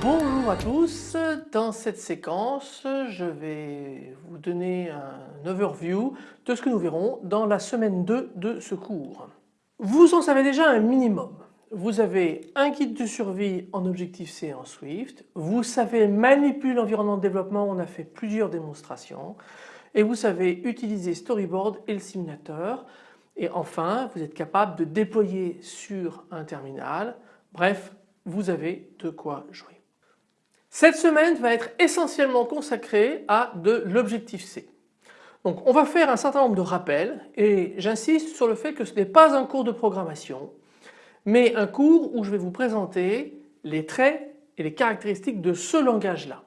Bonjour à tous, dans cette séquence je vais vous donner un overview de ce que nous verrons dans la semaine 2 de ce cours. Vous en savez déjà un minimum. Vous avez un guide de survie en Objective-C en Swift, vous savez manipuler l'environnement de développement, on a fait plusieurs démonstrations. Et vous savez utiliser Storyboard et le simulateur. Et enfin vous êtes capable de déployer sur un terminal, bref vous avez de quoi jouer. Cette semaine va être essentiellement consacrée à de l'Objective-C. Donc on va faire un certain nombre de rappels. Et j'insiste sur le fait que ce n'est pas un cours de programmation mais un cours où je vais vous présenter les traits et les caractéristiques de ce langage-là.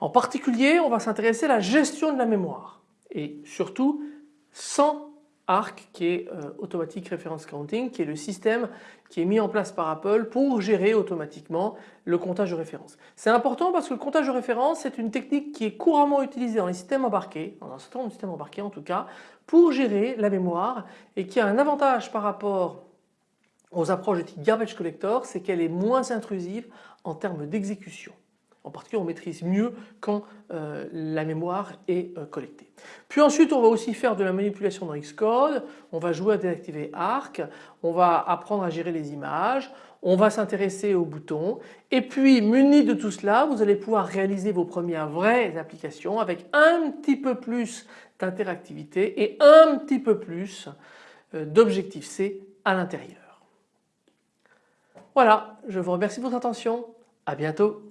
En particulier on va s'intéresser à la gestion de la mémoire et surtout sans ARC qui est euh, Automatic Reference Counting qui est le système qui est mis en place par Apple pour gérer automatiquement le comptage de références. C'est important parce que le comptage de références c'est une technique qui est couramment utilisée dans les systèmes embarqués, dans un certain nombre de systèmes embarqués en tout cas, pour gérer la mémoire et qui a un avantage par rapport aux approches de type garbage collector, c'est qu'elle est moins intrusive en termes d'exécution. En particulier on maîtrise mieux quand euh, la mémoire est euh, collectée. Puis ensuite on va aussi faire de la manipulation dans Xcode, on va jouer à désactiver ARC, on va apprendre à gérer les images, on va s'intéresser aux boutons et puis muni de tout cela vous allez pouvoir réaliser vos premières vraies applications avec un petit peu plus d'interactivité et un petit peu plus euh, d'objectif C à l'intérieur. Voilà, je vous remercie de votre attention, à bientôt.